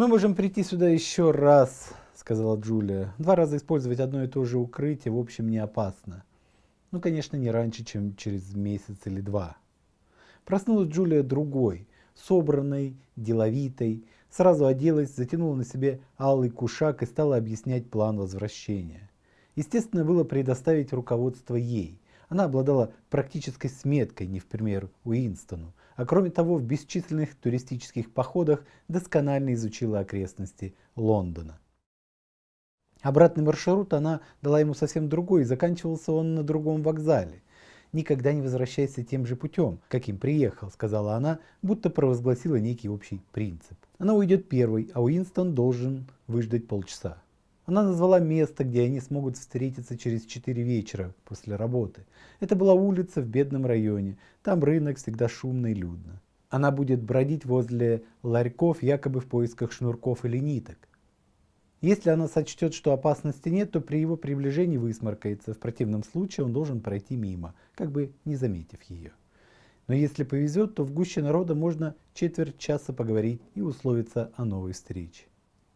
«Мы можем прийти сюда еще раз», — сказала Джулия. «Два раза использовать одно и то же укрытие, в общем, не опасно. Ну, конечно, не раньше, чем через месяц или два». Проснулась Джулия другой, собранной, деловитой, сразу оделась, затянула на себе алый кушак и стала объяснять план возвращения. Естественно, было предоставить руководство ей. Она обладала практической сметкой, не в пример Уинстону, а кроме того в бесчисленных туристических походах досконально изучила окрестности Лондона. Обратный маршрут она дала ему совсем другой, и заканчивался он на другом вокзале. «Никогда не возвращайся тем же путем, каким приехал», — сказала она, будто провозгласила некий общий принцип. Она уйдет первой, а Уинстон должен выждать полчаса. Она назвала место, где они смогут встретиться через 4 вечера после работы. Это была улица в бедном районе. Там рынок всегда шумно и людно. Она будет бродить возле ларьков якобы в поисках шнурков или ниток. Если она сочтет, что опасности нет, то при его приближении высморкается. В противном случае он должен пройти мимо, как бы не заметив ее. Но если повезет, то в гуще народа можно четверть часа поговорить и условиться о новой встрече.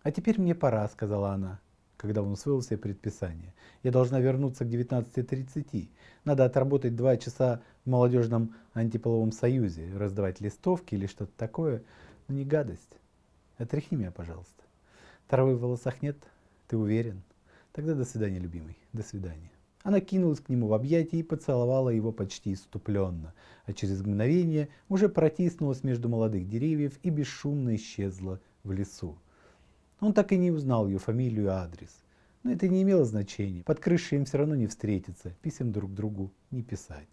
«А теперь мне пора», — сказала она когда он усвоил все предписания. Я должна вернуться к 19.30. Надо отработать два часа в молодежном антиполовом союзе, раздавать листовки или что-то такое. Но не гадость. Отряхни меня, пожалуйста. Травы в волосах нет? Ты уверен? Тогда до свидания, любимый. До свидания. Она кинулась к нему в объятия и поцеловала его почти иступленно, а через мгновение уже протиснулась между молодых деревьев и бесшумно исчезла в лесу. Он так и не узнал ее фамилию и адрес. Но это не имело значения. Под крышей им все равно не встретиться, писем друг другу не писать.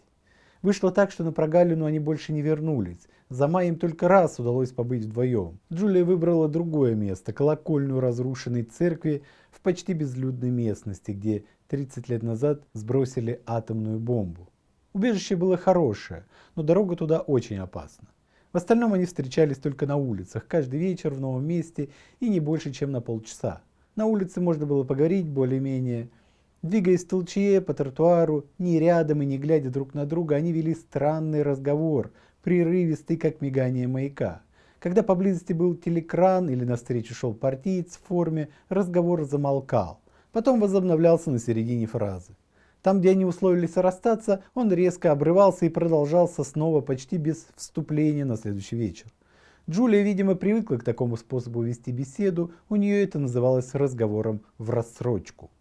Вышло так, что на прогалину они больше не вернулись. За май им только раз удалось побыть вдвоем. Джулия выбрала другое место, колокольную разрушенной церкви в почти безлюдной местности, где 30 лет назад сбросили атомную бомбу. Убежище было хорошее, но дорога туда очень опасна. В остальном они встречались только на улицах, каждый вечер в новом месте и не больше, чем на полчаса. На улице можно было поговорить более-менее. Двигаясь в толчье по тротуару, ни рядом и не глядя друг на друга, они вели странный разговор, прерывистый, как мигание маяка. Когда поблизости был телекран или навстречу шел партиец в форме, разговор замолкал. Потом возобновлялся на середине фразы. Там, где они условились расстаться, он резко обрывался и продолжался снова почти без вступления на следующий вечер. Джулия, видимо, привыкла к такому способу вести беседу, у нее это называлось разговором в рассрочку.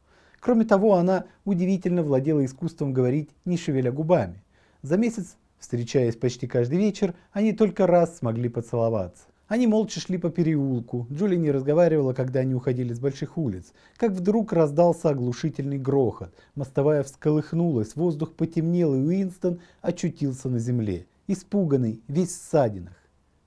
Кроме того, она удивительно владела искусством говорить, не шевеля губами. За месяц, встречаясь почти каждый вечер, они только раз смогли поцеловаться. Они молча шли по переулку. Джули не разговаривала, когда они уходили с больших улиц. Как вдруг раздался оглушительный грохот. Мостовая всколыхнулась, воздух потемнел, и Уинстон очутился на земле. Испуганный, весь в ссадинах.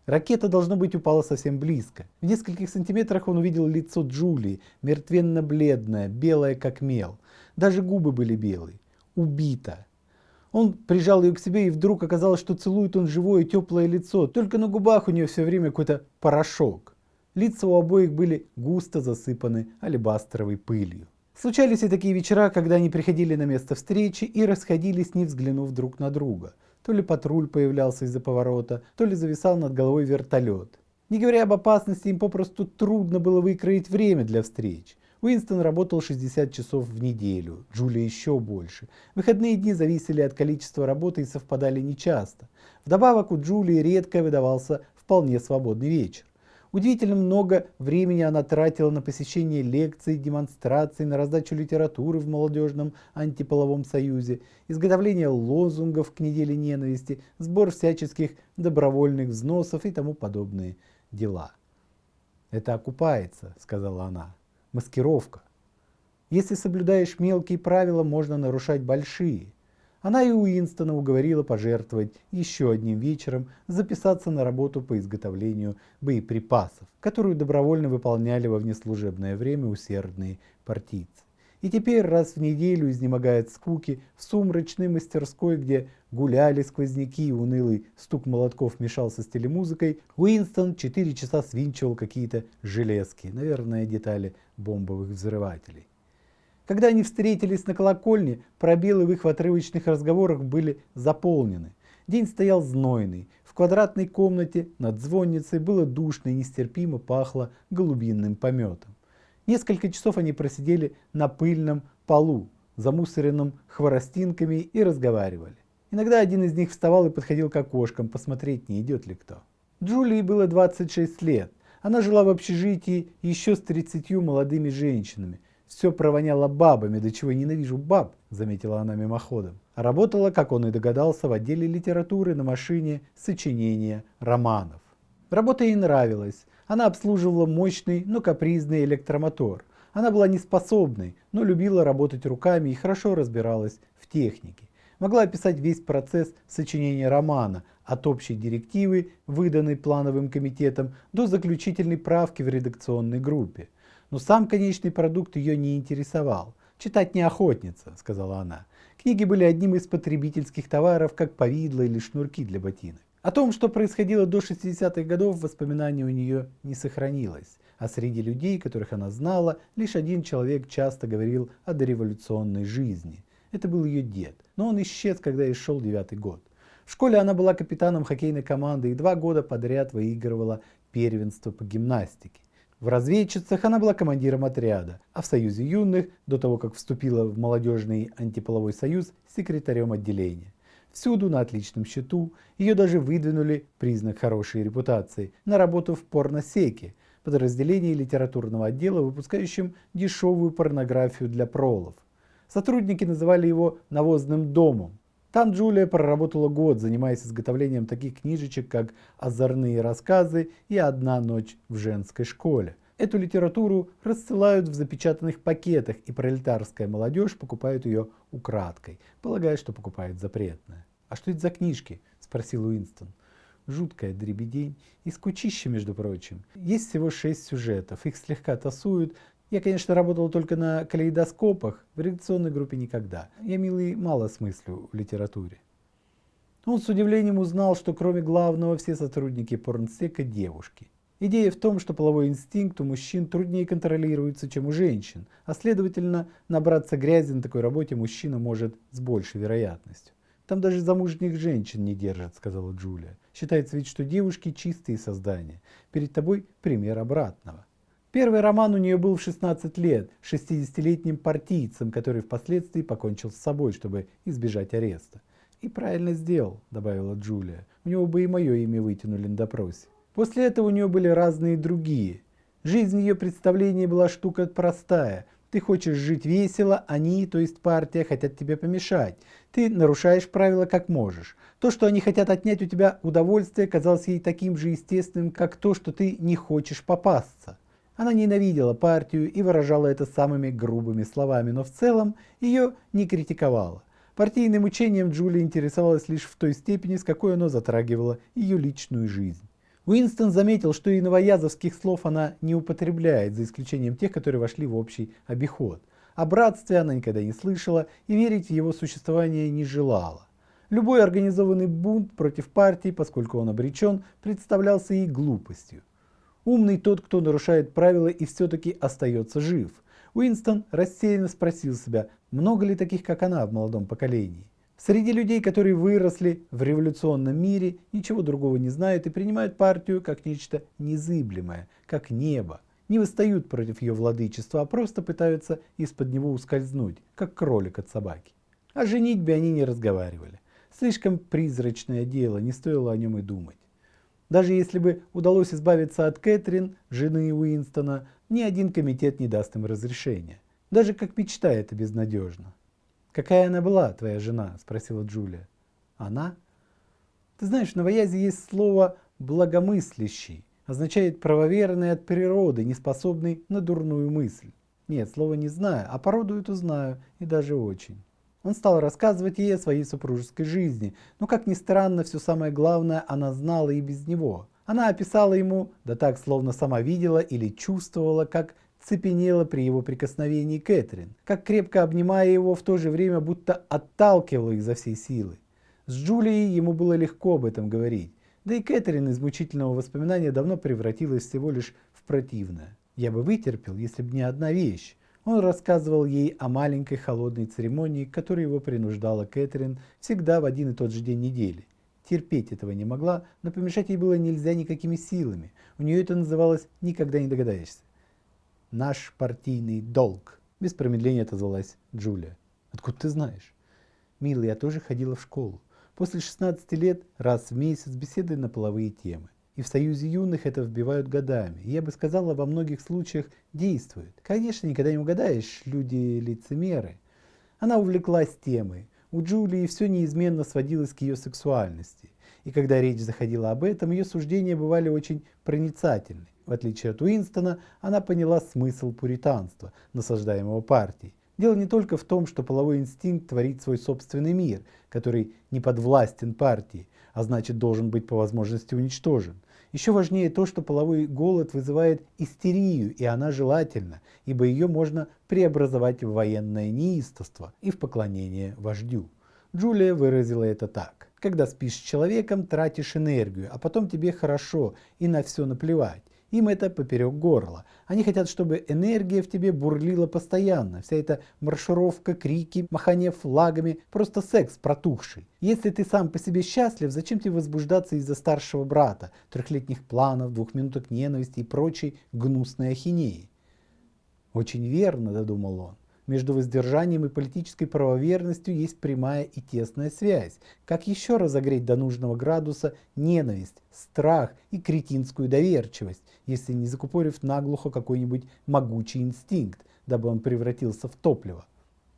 Ракета, должно быть, упала совсем близко. В нескольких сантиметрах он увидел лицо Джулии, мертвенно-бледное, белое как мел. Даже губы были белые. Убита. Он прижал ее к себе, и вдруг оказалось, что целует он живое теплое лицо. Только на губах у нее все время какой-то порошок. Лица у обоих были густо засыпаны алебастровой пылью. Случались и такие вечера, когда они приходили на место встречи и расходились, не взглянув друг на друга. То ли патруль появлялся из-за поворота, то ли зависал над головой вертолет. Не говоря об опасности, им попросту трудно было выкроить время для встреч. Уинстон работал 60 часов в неделю, Джулия еще больше. Выходные дни зависели от количества работы и совпадали нечасто. Вдобавок у Джулии редко выдавался вполне свободный вечер. Удивительно много времени она тратила на посещение лекций, демонстраций, на раздачу литературы в молодежном антиполовом союзе, изготовление лозунгов к неделе ненависти, сбор всяческих добровольных взносов и тому подобные дела. «Это окупается», — сказала она маскировка. Если соблюдаешь мелкие правила, можно нарушать большие. Она и Уинстона уговорила пожертвовать еще одним вечером записаться на работу по изготовлению боеприпасов, которую добровольно выполняли во внеслужебное время усердные партийцы. И теперь раз в неделю изнемогает скуки в сумрачной мастерской, где гуляли сквозняки и унылый стук молотков мешался с телемузыкой, Уинстон 4 часа свинчивал какие-то железки, наверное, детали бомбовых взрывателей. Когда они встретились на колокольне, пробелы в их отрывочных разговорах были заполнены. День стоял знойный, в квадратной комнате над звонницей было душно и нестерпимо пахло голубинным пометом. Несколько часов они просидели на пыльном полу, замусоренном хворостинками и разговаривали. Иногда один из них вставал и подходил к окошкам посмотреть, не идет ли кто. Джулии было 26 лет. Она жила в общежитии еще с 30 молодыми женщинами. Все провоняло бабами, до чего ненавижу баб, заметила она мимоходом. Работала, как он и догадался, в отделе литературы на машине сочинения романов. Работа ей нравилась. Она обслуживала мощный, но капризный электромотор. Она была неспособной, но любила работать руками и хорошо разбиралась в технике. Могла описать весь процесс сочинения романа, от общей директивы, выданной плановым комитетом, до заключительной правки в редакционной группе. Но сам конечный продукт ее не интересовал. «Читать не охотница», — сказала она. Книги были одним из потребительских товаров, как повидло или шнурки для ботинок. О том, что происходило до 60-х годов, воспоминаний у нее не сохранилось. А среди людей, которых она знала, лишь один человек часто говорил о дореволюционной жизни. Это был ее дед, но он исчез, когда ей шел девятый год. В школе она была капитаном хоккейной команды и два года подряд выигрывала первенство по гимнастике. В разведчицах она была командиром отряда, а в Союзе юных, до того как вступила в молодежный антиполовой союз, секретарем отделения. Всюду на отличном счету, ее даже выдвинули, признак хорошей репутации, на работу в порносеке, подразделении литературного отдела, выпускающем дешевую порнографию для пролов. Сотрудники называли его «навозным домом». Там Джулия проработала год, занимаясь изготовлением таких книжечек, как «Озорные рассказы» и «Одна ночь в женской школе». Эту литературу рассылают в запечатанных пакетах, и пролетарская молодежь покупает ее украдкой, полагая, что покупает запретное. «А что это за книжки?» – спросил Уинстон. Жуткая дребедень и скучище, между прочим. Есть всего шесть сюжетов, их слегка тасуют, я, конечно, работал только на калейдоскопах, в редакционной группе никогда. Я, милый, мало смыслю в литературе. Он с удивлением узнал, что кроме главного все сотрудники порнсека девушки. Идея в том, что половой инстинкт у мужчин труднее контролируется, чем у женщин, а следовательно, набраться грязи на такой работе мужчина может с большей вероятностью. Там даже замужних женщин не держат, сказала Джулия. Считается ведь, что девушки чистые создания. Перед тобой пример обратного. Первый роман у нее был в 16 лет, 60-летним партийцем, который впоследствии покончил с собой, чтобы избежать ареста. «И правильно сделал», — добавила Джулия. «У него бы и мое имя вытянули на допросе». После этого у нее были разные другие. Жизнь ее представления была штука простая. Ты хочешь жить весело, они, то есть партия, хотят тебе помешать. Ты нарушаешь правила как можешь. То, что они хотят отнять у тебя удовольствие, казалось ей таким же естественным, как то, что ты не хочешь попасться. Она ненавидела партию и выражала это самыми грубыми словами, но в целом ее не критиковала. Партийным учением Джулия интересовалась лишь в той степени, с какой оно затрагивало ее личную жизнь. Уинстон заметил, что и новоязовских слов она не употребляет, за исключением тех, которые вошли в общий обиход. О братстве она никогда не слышала и верить в его существование не желала. Любой организованный бунт против партии, поскольку он обречен, представлялся ей глупостью. Умный тот, кто нарушает правила и все-таки остается жив. Уинстон рассеянно спросил себя, много ли таких, как она в молодом поколении. Среди людей, которые выросли в революционном мире, ничего другого не знают и принимают партию как нечто незыблемое, как небо. Не восстают против ее владычества, а просто пытаются из-под него ускользнуть, как кролик от собаки. О женитьбе они не разговаривали. Слишком призрачное дело, не стоило о нем и думать. Даже если бы удалось избавиться от Кэтрин, жены Уинстона, ни один комитет не даст им разрешения. Даже как мечта это безнадежно. «Какая она была, твоя жена?» – спросила Джулия. «Она?» «Ты знаешь, в новоязе есть слово «благомыслящий». Означает правоверный от природы, не способный на дурную мысль. Нет, слова не знаю, а породу эту знаю, и даже очень. Он стал рассказывать ей о своей супружеской жизни, но, как ни странно, все самое главное она знала и без него. Она описала ему, да так, словно сама видела или чувствовала, как цепенела при его прикосновении Кэтрин, как крепко обнимая его, в то же время будто отталкивала изо всей силы. С Джулией ему было легко об этом говорить, да и Кэтрин из мучительного воспоминания давно превратилась всего лишь в противное. «Я бы вытерпел, если бы не одна вещь», он рассказывал ей о маленькой холодной церемонии, к которой его принуждала Кэтрин всегда в один и тот же день недели. терпеть этого не могла, но помешать ей было нельзя никакими силами. У нее это называлось «никогда не догадаешься». «Наш партийный долг», – без промедления отозвалась Джулия. «Откуда ты знаешь?» «Милый, я тоже ходила в школу. После 16 лет раз в месяц беседы на половые темы. И в Союзе юных это вбивают годами. Я бы сказала, во многих случаях действует. Конечно, никогда не угадаешь, люди лицемеры. Она увлеклась темой. У Джулии все неизменно сводилось к ее сексуальности. И когда речь заходила об этом, ее суждения бывали очень проницательны. В отличие от Уинстона, она поняла смысл пуританства, насаждаемого партией. Дело не только в том, что половой инстинкт творит свой собственный мир, который не подвластен партии, а значит должен быть по возможности уничтожен. Еще важнее то, что половой голод вызывает истерию, и она желательна, ибо ее можно преобразовать в военное неистовство и в поклонение вождю. Джулия выразила это так. Когда спишь с человеком, тратишь энергию, а потом тебе хорошо и на все наплевать. Им это поперек горла. Они хотят, чтобы энергия в тебе бурлила постоянно. Вся эта маршировка, крики, махание флагами, просто секс протухший. Если ты сам по себе счастлив, зачем тебе возбуждаться из-за старшего брата, трехлетних планов, двух минуток ненависти и прочей гнусной ахинеи? Очень верно, додумал он. Между воздержанием и политической правоверностью есть прямая и тесная связь. Как еще разогреть до нужного градуса ненависть, страх и кретинскую доверчивость, если не закупорив наглухо какой-нибудь могучий инстинкт, дабы он превратился в топливо?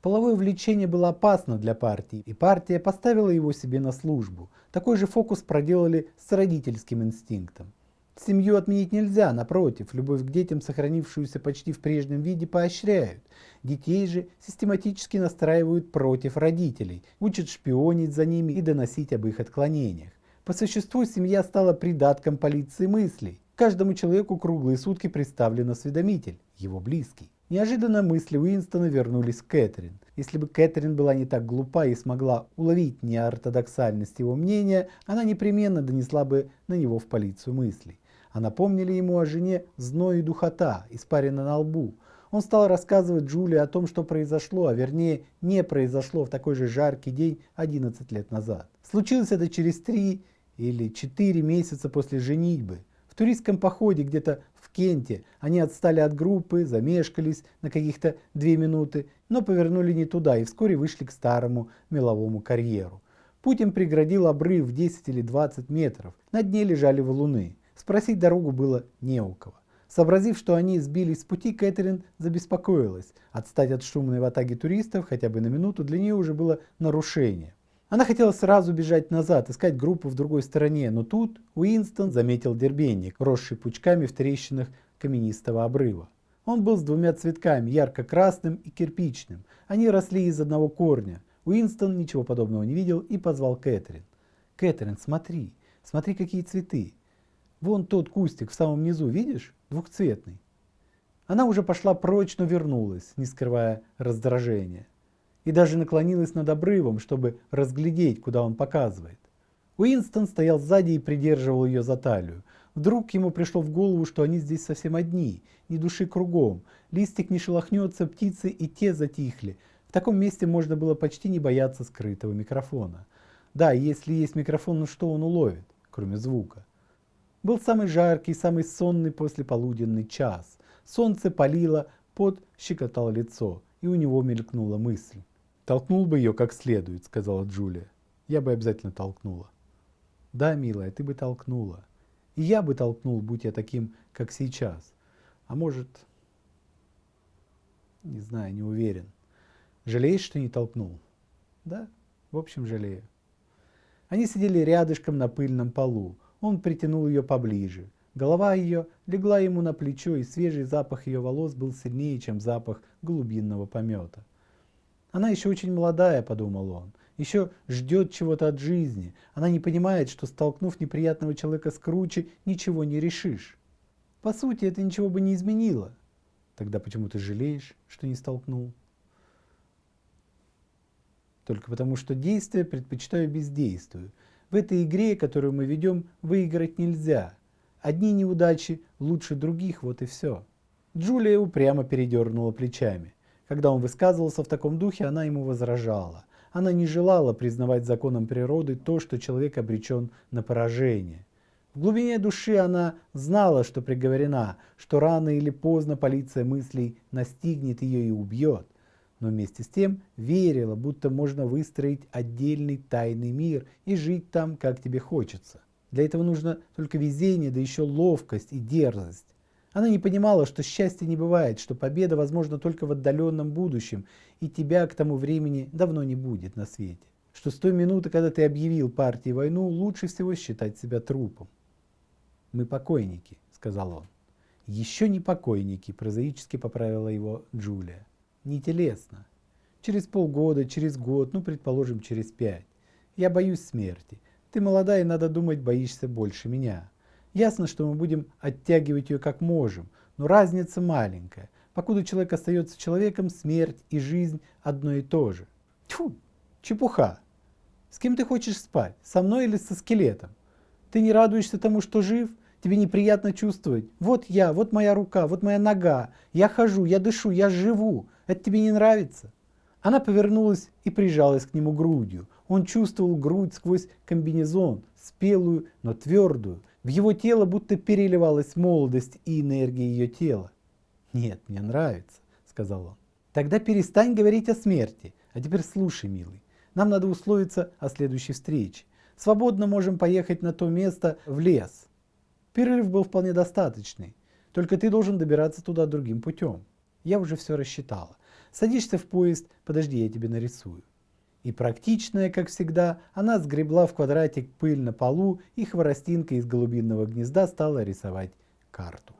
Половое влечение было опасно для партии, и партия поставила его себе на службу. Такой же фокус проделали с родительским инстинктом. Семью отменить нельзя, напротив, любовь к детям, сохранившуюся почти в прежнем виде, поощряют. Детей же систематически настраивают против родителей, учат шпионить за ними и доносить об их отклонениях. По существу семья стала придатком полиции мыслей. Каждому человеку круглые сутки представлен осведомитель, его близкий. Неожиданно мысли Уинстона вернулись к Кэтрин. Если бы Кэтрин была не так глупа и смогла уловить неортодоксальность его мнения, она непременно донесла бы на него в полицию мыслей а напомнили ему о жене зной и духота, испарина на лбу. Он стал рассказывать Джулии о том, что произошло, а вернее не произошло в такой же жаркий день 11 лет назад. Случилось это через три или четыре месяца после женитьбы. В туристском походе где-то в Кенте они отстали от группы, замешкались на каких-то две минуты, но повернули не туда и вскоре вышли к старому меловому карьеру. Путь им преградил обрыв в 10 или 20 метров, на дне лежали валуны. Спросить дорогу было не у кого. Сообразив, что они сбились с пути, Кэтрин забеспокоилась. Отстать от шумной ватаги туристов хотя бы на минуту для нее уже было нарушение. Она хотела сразу бежать назад, искать группу в другой стороне, но тут Уинстон заметил дербенник, росший пучками в трещинах каменистого обрыва. Он был с двумя цветками, ярко-красным и кирпичным. Они росли из одного корня. Уинстон ничего подобного не видел и позвал Кэтрин. «Кэтрин, смотри, смотри, какие цветы. Вон тот кустик в самом низу, видишь? Двухцветный. Она уже пошла прочь, но вернулась, не скрывая раздражения. И даже наклонилась над обрывом, чтобы разглядеть, куда он показывает. Уинстон стоял сзади и придерживал ее за талию. Вдруг ему пришло в голову, что они здесь совсем одни, ни души кругом. Листик не шелохнется, птицы и те затихли. В таком месте можно было почти не бояться скрытого микрофона. Да, если есть микрофон, ну что он уловит, кроме звука? Был самый жаркий, самый сонный послеполуденный час. Солнце палило, пот щекотал лицо, и у него мелькнула мысль. «Толкнул бы ее как следует», — сказала Джулия. «Я бы обязательно толкнула». «Да, милая, ты бы толкнула. И я бы толкнул, будь я таким, как сейчас. А может...» «Не знаю, не уверен. Жалеешь, что не толкнул?» «Да, в общем, жалею». Они сидели рядышком на пыльном полу. Он притянул ее поближе. Голова ее легла ему на плечо, и свежий запах ее волос был сильнее, чем запах голубинного помета. «Она еще очень молодая», — подумал он, — «еще ждет чего-то от жизни. Она не понимает, что, столкнув неприятного человека с круче, ничего не решишь. По сути, это ничего бы не изменило. Тогда почему ты жалеешь, что не столкнул?» Только потому, что действие предпочитаю бездействию. В этой игре, которую мы ведем, выиграть нельзя. Одни неудачи лучше других, вот и все. Джулия упрямо передернула плечами. Когда он высказывался в таком духе, она ему возражала. она не желала признавать законом природы то, что человек обречен на поражение. В глубине души она знала, что приговорена, что рано или поздно полиция мыслей настигнет ее и убьет. Но вместе с тем верила, будто можно выстроить отдельный тайный мир и жить там, как тебе хочется. Для этого нужно только везение, да еще ловкость и дерзость. Она не понимала, что счастья не бывает, что победа возможна только в отдаленном будущем, и тебя к тому времени давно не будет на свете. Что с той минуты, когда ты объявил партии войну, лучше всего считать себя трупом. «Мы покойники», — сказал он. «Еще не покойники», — прозаически поправила его Джулия. «Не телесно. Через полгода, через год, ну, предположим, через пять. Я боюсь смерти. Ты молодая, надо думать, боишься больше меня. Ясно, что мы будем оттягивать ее как можем, но разница маленькая. Покуда человек остается человеком, смерть и жизнь одно и то же. Тьфу, чепуха. С кем ты хочешь спать, со мной или со скелетом? Ты не радуешься тому, что жив? Тебе неприятно чувствовать? Вот я, вот моя рука, вот моя нога. Я хожу, я дышу, я живу. Это тебе не нравится? Она повернулась и прижалась к нему грудью. Он чувствовал грудь сквозь комбинезон, спелую, но твердую. В его тело будто переливалась молодость и энергия ее тела. «Нет, мне нравится», — сказал он. «Тогда перестань говорить о смерти. А теперь слушай, милый. Нам надо условиться о следующей встрече. Свободно можем поехать на то место в лес. Перерыв был вполне достаточный. Только ты должен добираться туда другим путем. Я уже все рассчитала. Садишься в поезд, подожди, я тебе нарисую. И практичная, как всегда, она сгребла в квадратик пыль на полу и хворостинкой из голубиного гнезда стала рисовать карту.